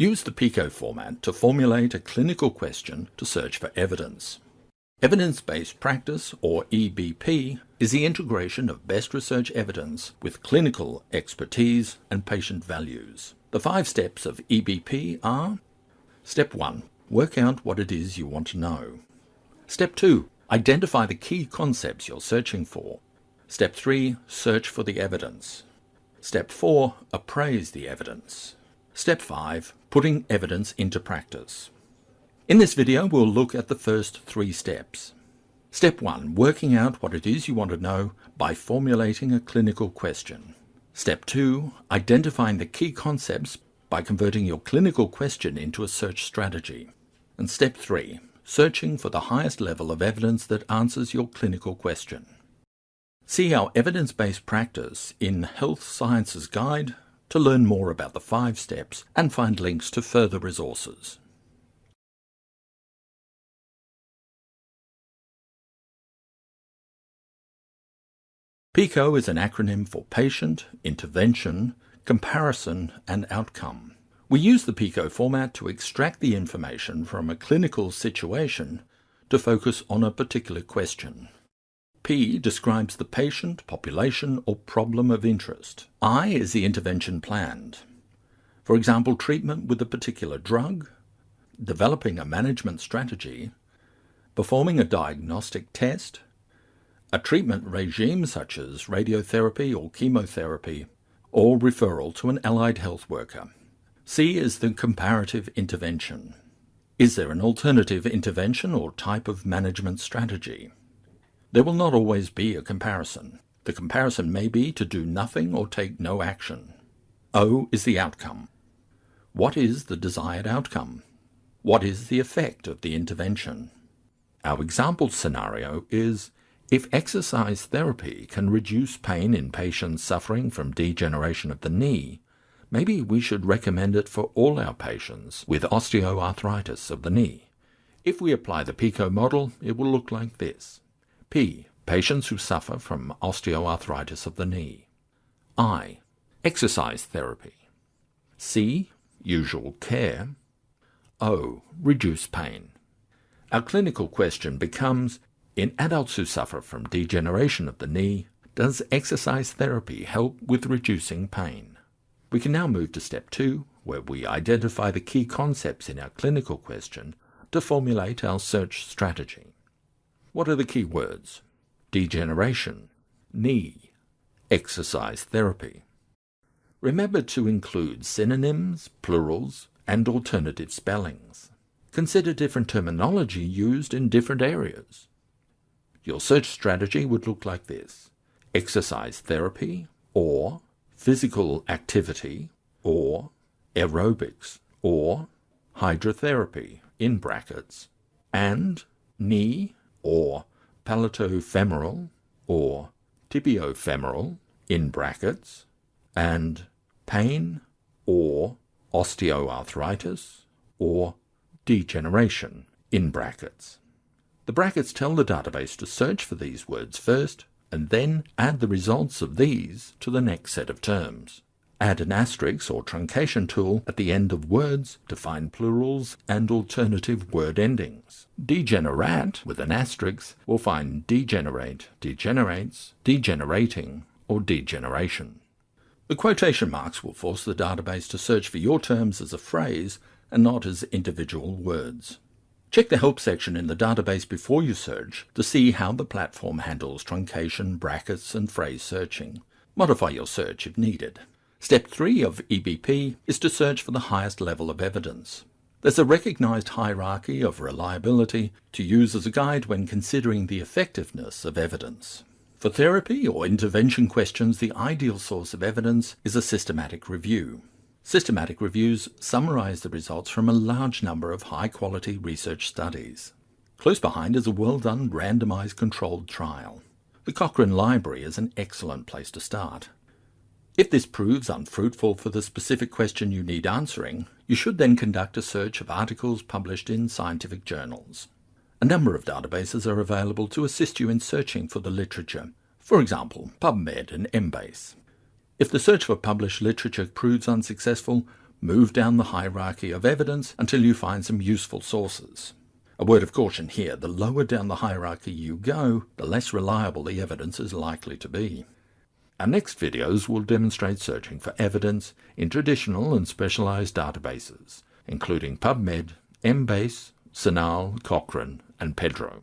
Use the PICO format to formulate a clinical question to search for evidence. Evidence-based practice, or EBP, is the integration of best research evidence with clinical expertise and patient values. The five steps of EBP are Step 1. Work out what it is you want to know. Step 2. Identify the key concepts you're searching for. Step 3. Search for the evidence. Step 4. Appraise the evidence. Step 5. Putting evidence into practice. In this video, we'll look at the first three steps. Step 1. Working out what it is you want to know by formulating a clinical question. Step 2. Identifying the key concepts by converting your clinical question into a search strategy. And Step 3. Searching for the highest level of evidence that answers your clinical question. See our evidence-based practice in Health Sciences Guide to learn more about the five steps and find links to further resources. PICO is an acronym for Patient, Intervention, Comparison and Outcome. We use the PICO format to extract the information from a clinical situation to focus on a particular question. P describes the patient, population or problem of interest. I is the intervention planned. For example, treatment with a particular drug, developing a management strategy, performing a diagnostic test, a treatment regime such as radiotherapy or chemotherapy, or referral to an allied health worker. C is the comparative intervention. Is there an alternative intervention or type of management strategy? There will not always be a comparison. The comparison may be to do nothing or take no action. O is the outcome. What is the desired outcome? What is the effect of the intervention? Our example scenario is if exercise therapy can reduce pain in patients suffering from degeneration of the knee, maybe we should recommend it for all our patients with osteoarthritis of the knee. If we apply the PICO model, it will look like this. P. Patients who suffer from osteoarthritis of the knee. I. Exercise therapy. C. Usual care. O. Reduce pain. Our clinical question becomes in adults who suffer from degeneration of the knee, does exercise therapy help with reducing pain? We can now move to step two, where we identify the key concepts in our clinical question to formulate our search strategy. What are the key words? Degeneration, knee, exercise therapy. Remember to include synonyms, plurals, and alternative spellings. Consider different terminology used in different areas. Your search strategy would look like this. Exercise therapy, or physical activity, or aerobics, or hydrotherapy, in brackets, and knee, or patellofemoral, or tibiofemoral, in brackets, and pain, or osteoarthritis, or degeneration, in brackets. The brackets tell the database to search for these words first, and then add the results of these to the next set of terms. Add an asterisk or truncation tool at the end of words to find plurals and alternative word endings. Degenerate with an asterisk will find degenerate, degenerates, degenerating, or degeneration. The quotation marks will force the database to search for your terms as a phrase and not as individual words. Check the help section in the database before you search to see how the platform handles truncation, brackets, and phrase searching. Modify your search if needed. Step 3 of EBP is to search for the highest level of evidence. There's a recognized hierarchy of reliability to use as a guide when considering the effectiveness of evidence. For therapy or intervention questions, the ideal source of evidence is a systematic review. Systematic reviews summarize the results from a large number of high-quality research studies. Close behind is a well-done randomized controlled trial. The Cochrane Library is an excellent place to start. If this proves unfruitful for the specific question you need answering, you should then conduct a search of articles published in scientific journals. A number of databases are available to assist you in searching for the literature, for example, PubMed and Embase. If the search for published literature proves unsuccessful, Move down the hierarchy of evidence until you find some useful sources. A word of caution here the lower down the hierarchy you go, the less reliable the evidence is likely to be. Our next videos will demonstrate searching for evidence in traditional and specialized databases, including PubMed, Embase, CINAHL, Cochrane, and Pedro.